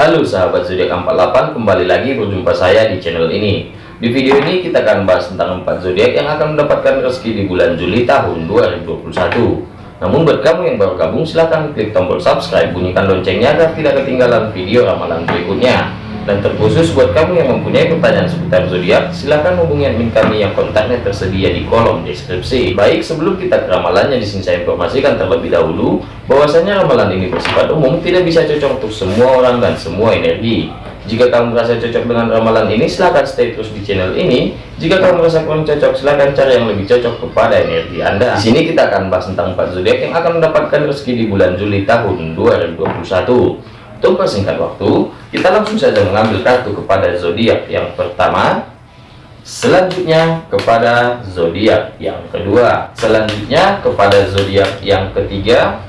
Halo sahabat zodiak 48 kembali lagi berjumpa saya di channel ini. Di video ini kita akan bahas tentang 4 zodiak yang akan mendapatkan rezeki di bulan Juli tahun 2021 namun buat kamu yang baru gabung silahkan klik tombol subscribe bunyikan loncengnya agar tidak ketinggalan video ramalan berikutnya dan terkhusus buat kamu yang mempunyai pertanyaan seputar zodiak, silahkan hubungi admin kami yang kontaknya tersedia di kolom deskripsi. Baik, sebelum kita ke ramalannya, di sini saya informasikan terlebih dahulu bahwasanya ramalan ini bersifat umum, tidak bisa cocok untuk semua orang dan semua energi. Jika kamu merasa cocok dengan ramalan ini, silahkan stay terus di channel ini. Jika kamu merasa kurang cocok, silahkan cari yang lebih cocok kepada energi Anda. Di sini kita akan bahas tentang 4 zodiak yang akan mendapatkan rezeki di bulan Juli tahun 2021. Untuk persingkat waktu, kita langsung saja mengambil kartu kepada zodiak yang pertama, selanjutnya kepada zodiak yang kedua, selanjutnya kepada zodiak yang ketiga,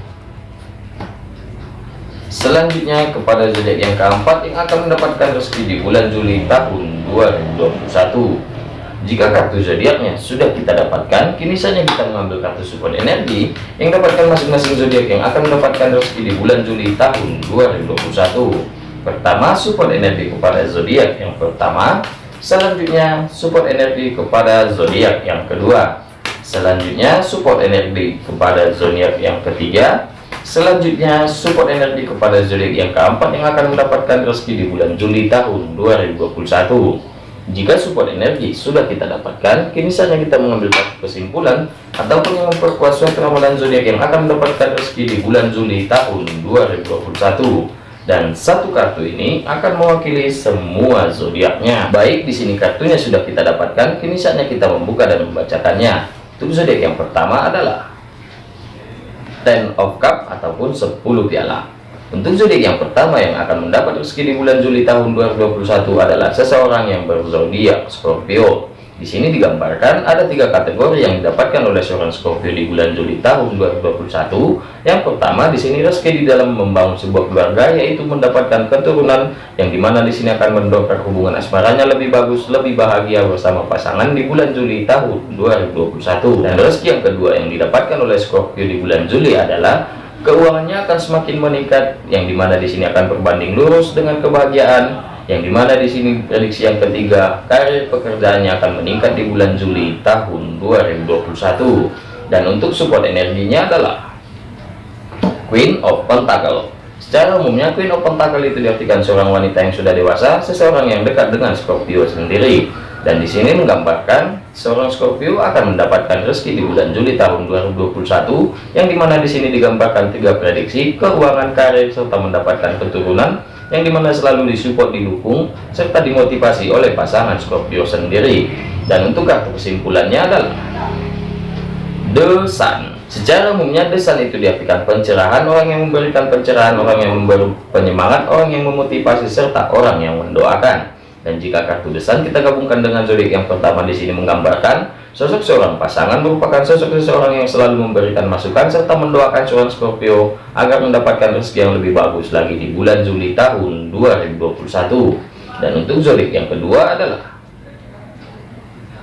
selanjutnya kepada zodiak yang keempat yang akan mendapatkan rezeki di bulan Juli tahun 2021 jika kartu zodiaknya sudah kita dapatkan, kini saja kita mengambil kartu support energi yang dapatkan masing-masing zodiak yang akan mendapatkan rezeki di bulan Juli tahun 2021. Pertama, support energi kepada zodiak yang pertama, selanjutnya support energi kepada zodiak yang kedua, selanjutnya support energi kepada zodiak yang ketiga, selanjutnya support energi kepada zodiak yang keempat yang akan mendapatkan rezeki di bulan Juli tahun 2021. Jika support energi sudah kita dapatkan, kini saatnya kita mengambil kesimpulan ataupun yang memperkuat suatu ramalan zodiak yang akan mendapatkan rezeki di bulan Juli tahun 2021. Dan satu kartu ini akan mewakili semua zodiaknya. Baik, di sini kartunya sudah kita dapatkan, kini saatnya kita membuka dan membacakannya. Untuk zodiak yang pertama adalah Ten of Cup ataupun 10 piala. Untuk zodiak yang pertama yang akan mendapat rezeki di bulan Juli tahun 2021 adalah seseorang yang berzodiak Scorpio. Di sini digambarkan ada tiga kategori yang didapatkan oleh seorang Scorpio di bulan Juli tahun 2021. Yang pertama di sini rezeki di dalam membangun sebuah keluarga yaitu mendapatkan keturunan yang di mana di sini akan mendongkrak hubungan asmaranya lebih bagus, lebih bahagia bersama pasangan di bulan Juli tahun 2021. Dan rezeki yang kedua yang didapatkan oleh Scorpio di bulan Juli adalah keuangannya akan semakin meningkat yang di mana di sini akan berbanding lurus dengan kebahagiaan yang di mana di sini prediksi yang ketiga karir pekerjaannya akan meningkat di bulan Juli tahun 2021 dan untuk support energinya adalah Queen of Pentacle. Secara umumnya Queen of Pentacle itu diartikan seorang wanita yang sudah dewasa seseorang yang dekat dengan Scorpio sendiri. Dan di sini menggambarkan seorang Scorpio akan mendapatkan rezeki di bulan Juli tahun 2021 yang di mana di sini digambarkan tiga prediksi keuangan karir serta mendapatkan keturunan yang di mana selalu disupport didukung serta dimotivasi oleh pasangan Scorpio sendiri. Dan untuk kartu kesimpulannya adalah The Sun secara umumnya The itu diartikan pencerahan orang yang memberikan pencerahan orang yang memberi penyemangat orang yang memotivasi serta orang yang mendoakan dan jika kartu desan kita gabungkan dengan zodiak yang pertama di sini menggambarkan sosok seorang pasangan merupakan sosok seseorang yang selalu memberikan masukan serta mendoakan seorang Scorpio agar mendapatkan rezeki yang lebih bagus lagi di bulan Juli tahun 2021 dan untuk zodiak yang kedua adalah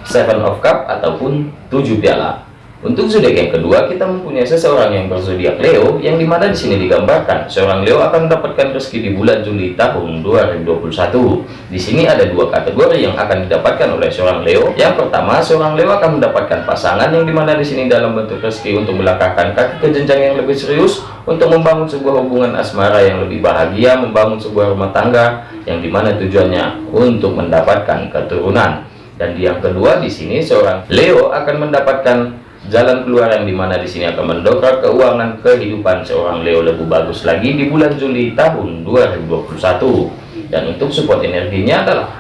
Seven of Cup ataupun tujuh piala untuk zodiak yang kedua, kita mempunyai seseorang yang berzodiak Leo, yang di mana di sini digambarkan seorang Leo akan mendapatkan rezeki di bulan Juli tahun 2021. Di sini ada dua kategori yang akan didapatkan oleh seorang Leo. Yang pertama, seorang Leo akan mendapatkan pasangan yang di mana di sini dalam bentuk rezeki untuk melangkahkan kaki ke jenjang yang lebih serius, untuk membangun sebuah hubungan asmara yang lebih bahagia, membangun sebuah rumah tangga yang di mana tujuannya untuk mendapatkan keturunan. Dan yang kedua di sini seorang Leo akan mendapatkan jalan keluar yang di mana di sini akan mendongkrak keuangan kehidupan seorang Leo lebih bagus lagi di bulan Juli tahun 2021 dan untuk support energinya adalah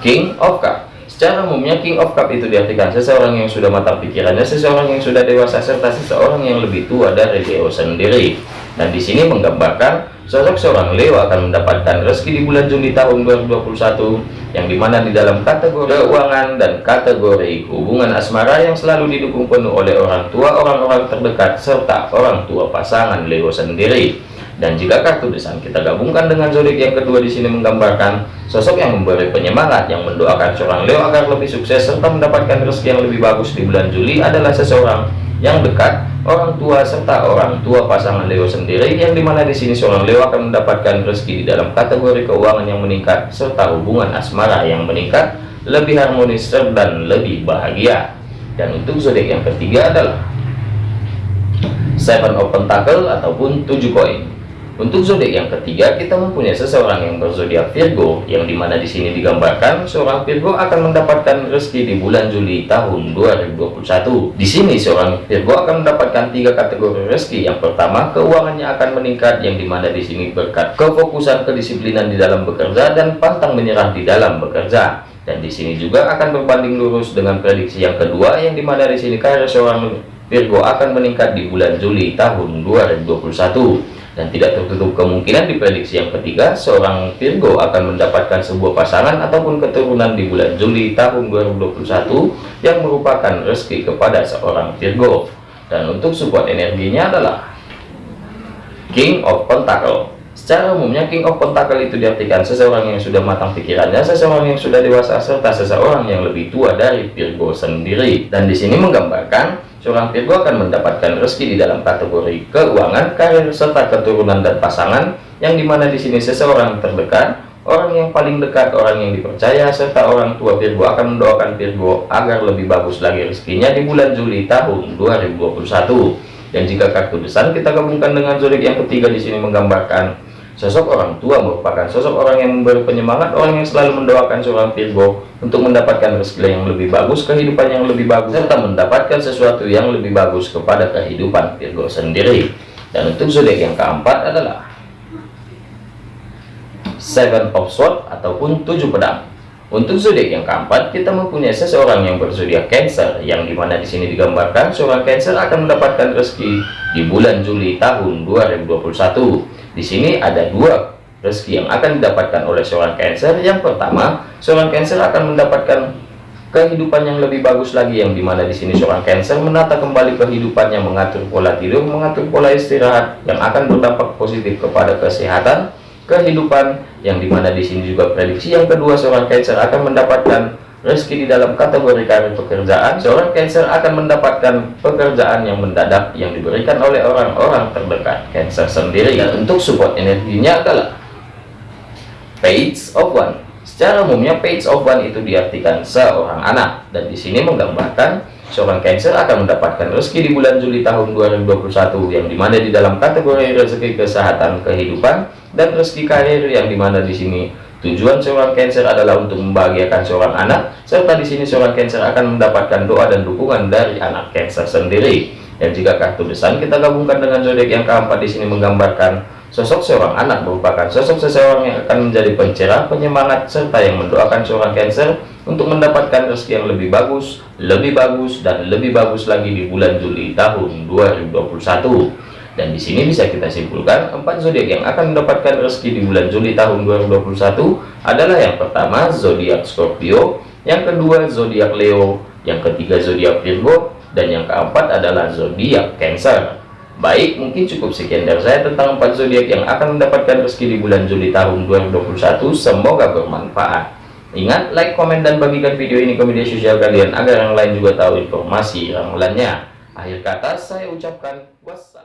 King of Cup. Secara umumnya King of Cup itu diartikan seseorang yang sudah matang pikirannya seseorang yang sudah dewasa serta seseorang yang lebih tua dari Leo sendiri. Dan di sini menggambarkan Sosok seorang Leo akan mendapatkan rezeki di bulan Juli tahun 2021 yang di mana di dalam kategori keuangan dan kategori hubungan asmara yang selalu didukung penuh oleh orang tua, orang-orang terdekat, serta orang tua pasangan Leo sendiri. Dan jika kartu desain kita gabungkan dengan zodiak yang kedua di sini menggambarkan sosok yang memberi penyemangat yang mendoakan seorang Leo agar lebih sukses serta mendapatkan rezeki yang lebih bagus di bulan Juli adalah seseorang yang dekat, orang tua serta orang tua pasangan Leo sendiri yang di mana di sini seorang Leo akan mendapatkan rezeki dalam kategori keuangan yang meningkat serta hubungan asmara yang meningkat lebih harmonis dan lebih bahagia. Dan untuk zodiak yang ketiga adalah Seven of Pentacle ataupun tujuh koin. Untuk zodiak yang ketiga, kita mempunyai seseorang yang berzodiak Virgo, yang di mana di sini digambarkan seorang Virgo akan mendapatkan rezeki di bulan Juli tahun 2021. Di sini seorang Virgo akan mendapatkan tiga kategori rezeki. Yang pertama, keuangannya akan meningkat, yang di mana di sini berkat kefokusan kedisiplinan di dalam bekerja dan pantang menyerah di dalam bekerja. Dan di sini juga akan berbanding lurus dengan prediksi yang kedua, yang di mana di sini karir seorang Virgo akan meningkat di bulan Juli tahun 2021 dan tidak tertutup kemungkinan diprediksi yang ketiga seorang Virgo akan mendapatkan sebuah pasangan ataupun keturunan di bulan Juli tahun 2021 yang merupakan rezeki kepada seorang Virgo dan untuk support energinya adalah King of Pentacle Secara umumnya King of Pentacle itu diartikan seseorang yang sudah matang pikirannya, seseorang yang sudah dewasa, serta seseorang yang lebih tua dari Virgo sendiri. Dan di sini menggambarkan seorang Virgo akan mendapatkan rezeki di dalam kategori keuangan, karir, serta keturunan dan pasangan, yang di mana di sini seseorang terdekat, orang yang paling dekat, orang yang dipercaya, serta orang tua Virgo akan mendoakan Virgo agar lebih bagus lagi rezekinya di bulan Juli tahun 2021. Dan jika kartu besar kita gabungkan dengan zodiak yang ketiga di sini menggambarkan Sosok orang tua merupakan sosok orang yang memberi penyemangat, orang yang selalu mendoakan seorang Virgo untuk mendapatkan rezeki yang lebih bagus, kehidupan yang lebih bagus, serta mendapatkan sesuatu yang lebih bagus kepada kehidupan Virgo sendiri. Dan untuk zodiak yang keempat adalah Seven of Swords ataupun tujuh pedang. Untuk zodiak yang keempat, kita mempunyai seseorang yang berzodiak Cancer, yang di mana di sini digambarkan seorang Cancer akan mendapatkan rezeki di bulan Juli tahun 2021 di sini ada dua rezeki yang akan didapatkan oleh seorang Cancer. Yang pertama, seorang Cancer akan mendapatkan kehidupan yang lebih bagus lagi yang di mana di sini seorang Cancer menata kembali kehidupannya, mengatur pola tidur, mengatur pola istirahat yang akan berdampak positif kepada kesehatan, kehidupan yang di mana di sini juga prediksi yang kedua seorang Cancer akan mendapatkan rezeki di dalam kategori karir pekerjaan seorang Cancer akan mendapatkan pekerjaan yang mendadak yang diberikan oleh orang-orang terdekat. Cancer sendiri dan untuk support energinya adalah page of one. Secara umumnya page of one itu diartikan seorang anak. Dan di sini menggambarkan seorang Cancer akan mendapatkan rezeki di bulan Juli tahun 2021 yang di mana di dalam kategori rezeki kesehatan kehidupan dan rezeki karir yang di mana di sini Tujuan seorang Cancer adalah untuk membahagiakan seorang anak, serta di sini seorang Cancer akan mendapatkan doa dan dukungan dari anak Cancer sendiri. Dan jika kartu desain kita gabungkan dengan zodiak yang keempat di sini menggambarkan sosok seorang anak merupakan sosok seseorang yang akan menjadi pencerah, penyemangat, serta yang mendoakan seorang Cancer untuk mendapatkan rezeki yang lebih bagus, lebih bagus, dan lebih bagus lagi di bulan Juli tahun 2021. Dan di sini bisa kita simpulkan empat zodiak yang akan mendapatkan rezeki di bulan Juli tahun 2021 adalah yang pertama zodiak Scorpio, yang kedua zodiak Leo, yang ketiga zodiak Virgo, dan yang keempat adalah zodiak Cancer. Baik, mungkin cukup sekian dari saya tentang empat zodiak yang akan mendapatkan rezeki di bulan Juli tahun 2021. Semoga bermanfaat. Ingat, like, komen, dan bagikan video ini ke media sosial kalian agar yang lain juga tahu informasi ramalannya. Akhir kata saya ucapkan wassalam.